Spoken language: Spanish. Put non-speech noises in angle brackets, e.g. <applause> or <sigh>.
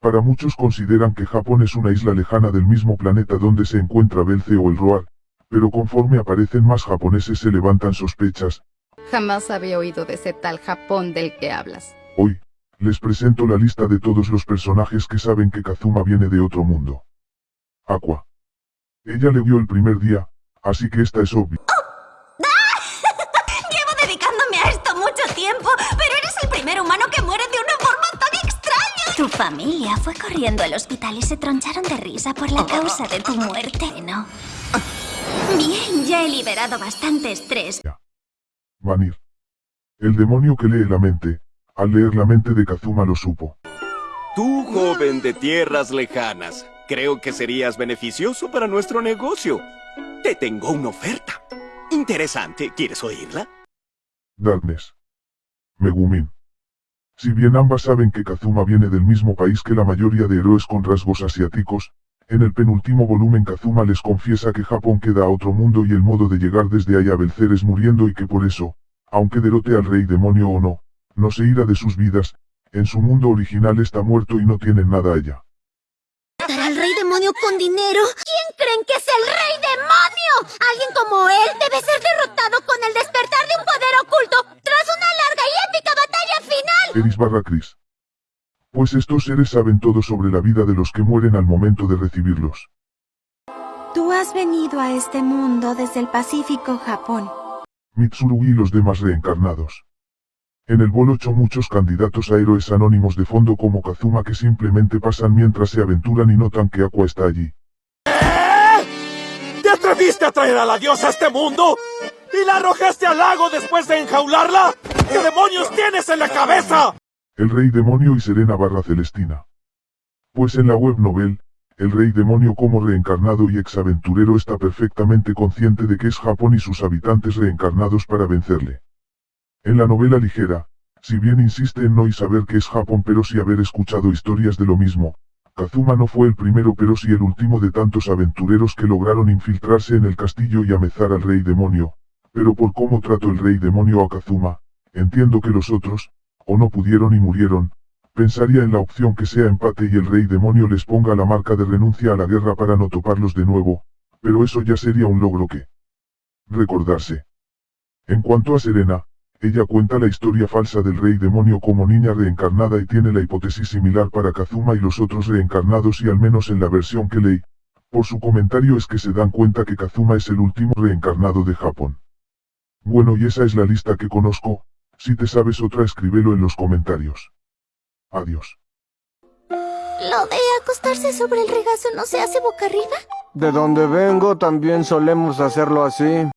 Para muchos consideran que Japón es una isla lejana del mismo planeta donde se encuentra Belce o el Roar, pero conforme aparecen más japoneses se levantan sospechas. Jamás había oído de ese tal Japón del que hablas. Hoy, les presento la lista de todos los personajes que saben que Kazuma viene de otro mundo. Aqua. Ella le vio el primer día, así que esta es obvia. <laughs> Llevo dedicándome a esto mucho tiempo, pero eres el primer humano que muere de una. Tu familia fue corriendo al hospital y se troncharon de risa por la causa de tu muerte, ¿no? Bien, ya he liberado bastante estrés. Vanir. El demonio que lee la mente, al leer la mente de Kazuma lo supo. Tú, joven de tierras lejanas, creo que serías beneficioso para nuestro negocio. Te tengo una oferta. Interesante, ¿quieres oírla? Darkness. Megumin. Si bien ambas saben que Kazuma viene del mismo país que la mayoría de héroes con rasgos asiáticos, en el penúltimo volumen Kazuma les confiesa que Japón queda a otro mundo y el modo de llegar desde allá a vencer es muriendo y que por eso, aunque derrote al rey demonio o no, no se irá de sus vidas, en su mundo original está muerto y no tienen nada allá. ¿Dará al rey demonio con dinero? ¿Quién creen que es el rey demonio? Alguien como él debe ser derrotado con el despertar de un poder oculto tras una larga y épica batalla final. Eris barra Chris. Pues estos seres saben todo sobre la vida de los que mueren al momento de recibirlos. Tú has venido a este mundo desde el Pacífico, Japón. Mitsurugi y los demás reencarnados. En el bol 8 muchos candidatos a héroes anónimos de fondo como Kazuma que simplemente pasan mientras se aventuran y notan que Aqua está allí. ¿Te atreviste a traer a la diosa a este mundo? ¿Y la arrojaste al lago después de enjaularla? ¿Qué demonios tienes en la cabeza? El Rey Demonio y Serena barra Celestina. Pues en la web novel, el Rey Demonio como reencarnado y exaventurero está perfectamente consciente de que es Japón y sus habitantes reencarnados para vencerle. En la novela ligera, si bien insiste en no y saber que es Japón pero sí haber escuchado historias de lo mismo, Kazuma no fue el primero pero sí el último de tantos aventureros que lograron infiltrarse en el castillo y amezar al Rey Demonio, pero por cómo trató el Rey Demonio a Kazuma, entiendo que los otros, o no pudieron y murieron, pensaría en la opción que sea empate y el rey demonio les ponga la marca de renuncia a la guerra para no toparlos de nuevo, pero eso ya sería un logro que recordarse. En cuanto a Serena, ella cuenta la historia falsa del rey demonio como niña reencarnada y tiene la hipótesis similar para Kazuma y los otros reencarnados y al menos en la versión que leí, por su comentario es que se dan cuenta que Kazuma es el último reencarnado de Japón. Bueno y esa es la lista que conozco, si te sabes otra escríbelo en los comentarios. Adiós. ¿Lo de acostarse sobre el regazo no se hace boca arriba? De donde vengo también solemos hacerlo así.